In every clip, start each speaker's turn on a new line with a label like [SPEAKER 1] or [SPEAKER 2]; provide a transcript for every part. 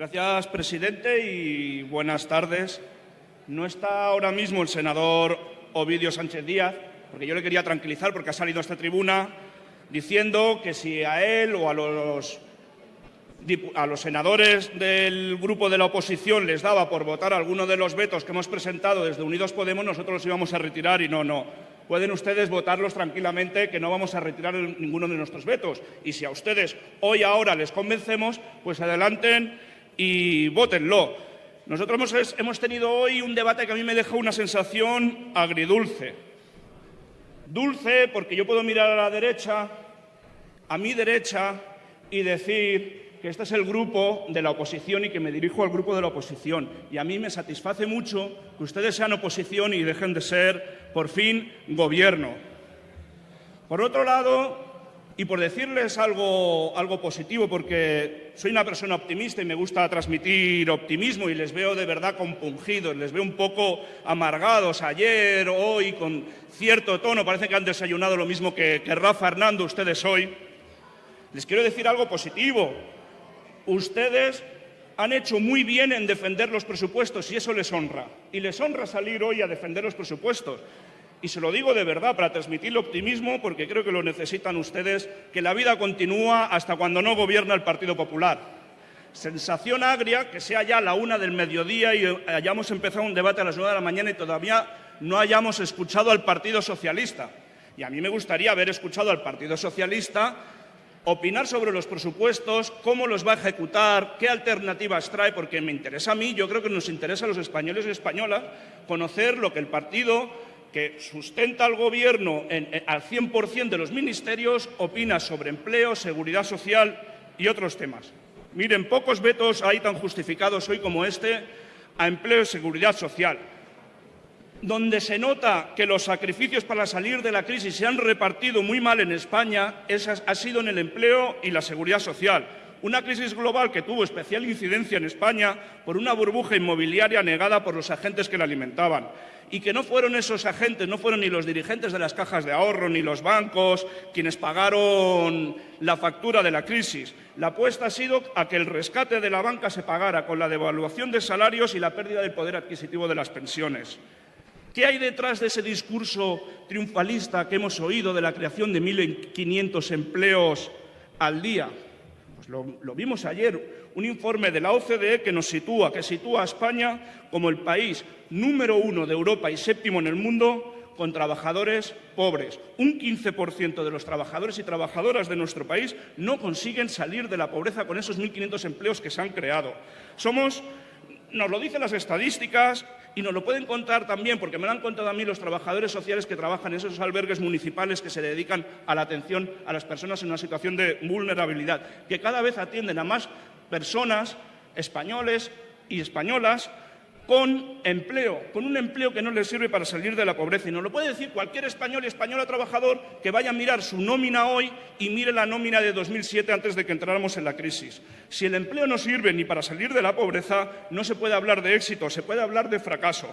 [SPEAKER 1] Gracias, presidente, y buenas tardes. No está ahora mismo el senador Ovidio Sánchez Díaz, porque yo le quería tranquilizar porque ha salido a esta tribuna diciendo que si a él o a los, a los senadores del grupo de la oposición les daba por votar alguno de los vetos que hemos presentado desde Unidos Podemos, nosotros los íbamos a retirar y no, no. Pueden ustedes votarlos tranquilamente, que no vamos a retirar ninguno de nuestros vetos. Y si a ustedes hoy, ahora, les convencemos, pues adelanten y votenlo. Nosotros hemos, tenido hoy un debate que a mí me deja una sensación agridulce. Dulce porque yo puedo mirar a la derecha, a mi derecha, y decir que este es el grupo de la oposición y que me dirijo al grupo de la oposición. Y a mí me satisface mucho que ustedes sean oposición y dejen de ser, por fin, gobierno. Por otro lado, y por decirles algo, algo positivo, porque soy una persona optimista y me gusta transmitir optimismo y les veo de verdad compungidos, les veo un poco amargados ayer, hoy, con cierto tono, parece que han desayunado lo mismo que, que Rafa Hernando, ustedes hoy. Les quiero decir algo positivo. Ustedes han hecho muy bien en defender los presupuestos y eso les honra. Y les honra salir hoy a defender los presupuestos. Y se lo digo de verdad para transmitir optimismo, porque creo que lo necesitan ustedes, que la vida continúa hasta cuando no gobierna el Partido Popular. Sensación agria que sea ya la una del mediodía y hayamos empezado un debate a las nueve de la mañana y todavía no hayamos escuchado al Partido Socialista. Y a mí me gustaría haber escuchado al Partido Socialista opinar sobre los presupuestos, cómo los va a ejecutar, qué alternativas trae, porque me interesa a mí, yo creo que nos interesa a los españoles y españolas conocer lo que el partido que sustenta al Gobierno al 100% de los ministerios, opina sobre empleo, seguridad social y otros temas. Miren, pocos vetos hay tan justificados hoy como este a empleo y seguridad social. Donde se nota que los sacrificios para salir de la crisis se han repartido muy mal en España ha sido en el empleo y la seguridad social. Una crisis global que tuvo especial incidencia en España por una burbuja inmobiliaria negada por los agentes que la alimentaban y que no fueron esos agentes, no fueron ni los dirigentes de las cajas de ahorro ni los bancos quienes pagaron la factura de la crisis. La apuesta ha sido a que el rescate de la banca se pagara con la devaluación de salarios y la pérdida del poder adquisitivo de las pensiones. ¿Qué hay detrás de ese discurso triunfalista que hemos oído de la creación de 1.500 empleos al día? Pues lo, vimos ayer, un informe de la OCDE que nos sitúa, que sitúa a España como el país número uno de Europa y séptimo en el mundo con trabajadores pobres. Un 15% de los trabajadores y trabajadoras de nuestro país no consiguen salir de la pobreza con esos 1.500 empleos que se han creado. Somos, nos lo dicen las estadísticas y nos lo pueden contar también, porque me lo han contado a mí los trabajadores sociales que trabajan en esos albergues municipales que se dedican a la atención a las personas en una situación de vulnerabilidad, que cada vez atienden a más personas, españoles y españolas, con empleo, con un empleo que no les sirve para salir de la pobreza. Y nos lo puede decir cualquier español y española trabajador que vaya a mirar su nómina hoy y mire la nómina de 2007 antes de que entráramos en la crisis. Si el empleo no sirve ni para salir de la pobreza, no se puede hablar de éxito, se puede hablar de fracaso.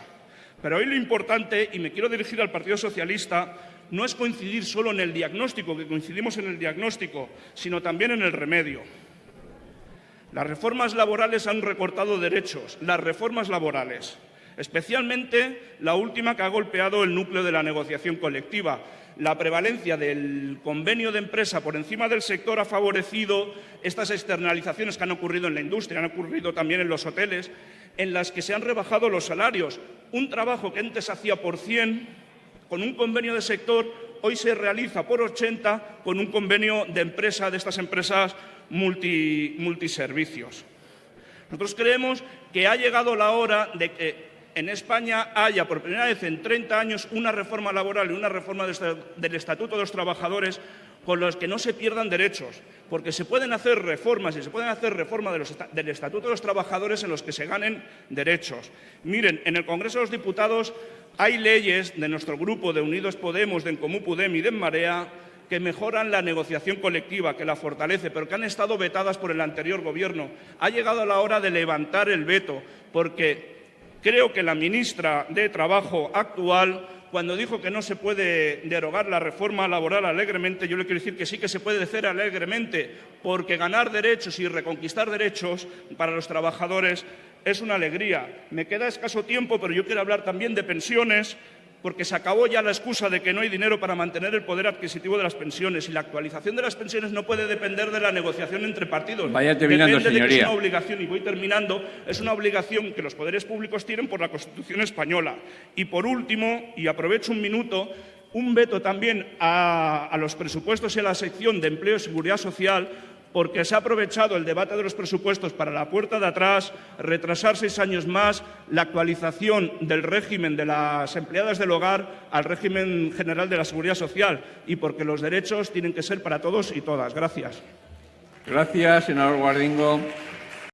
[SPEAKER 1] Pero hoy lo importante, y me quiero dirigir al Partido Socialista, no es coincidir solo en el diagnóstico, que coincidimos en el diagnóstico, sino también en el remedio. Las reformas laborales han recortado derechos, las reformas laborales, especialmente la última que ha golpeado el núcleo de la negociación colectiva. La prevalencia del convenio de empresa por encima del sector ha favorecido estas externalizaciones que han ocurrido en la industria, han ocurrido también en los hoteles, en las que se han rebajado los salarios. Un trabajo que antes hacía por 100, con un convenio de sector, hoy se realiza por 80 con un convenio de empresa de estas empresas multiservicios. Nosotros creemos que ha llegado la hora de que en España haya por primera vez en 30 años una reforma laboral y una reforma del Estatuto de los Trabajadores con los que no se pierdan derechos, porque se pueden hacer reformas y se pueden hacer reformas del Estatuto de los Trabajadores en los que se ganen derechos. Miren, en el Congreso de los Diputados hay leyes de nuestro grupo, de Unidos Podemos, de En Comú Podem y de En Marea, que mejoran la negociación colectiva, que la fortalece, pero que han estado vetadas por el anterior Gobierno. Ha llegado la hora de levantar el veto, porque creo que la ministra de Trabajo actual cuando dijo que no se puede derogar la reforma laboral alegremente, yo le quiero decir que sí que se puede hacer alegremente, porque ganar derechos y reconquistar derechos para los trabajadores es una alegría. Me queda escaso tiempo, pero yo quiero hablar también de pensiones, porque se acabó ya la excusa de que no hay dinero para mantener el poder adquisitivo de las pensiones y la actualización de las pensiones no puede depender de la negociación entre partidos.
[SPEAKER 2] Vaya terminando,
[SPEAKER 1] Depende de que es una obligación, y voy terminando, es una obligación que los poderes públicos tienen por la Constitución española. Y por último, y aprovecho un minuto, un veto también a, a los presupuestos y a la sección de empleo y seguridad social porque se ha aprovechado el debate de los presupuestos para la puerta de atrás, retrasar seis años más la actualización del régimen de las empleadas del hogar al régimen general de la seguridad social y porque los derechos tienen que ser para todos y todas. Gracias.
[SPEAKER 2] Gracias, senador Guardingo.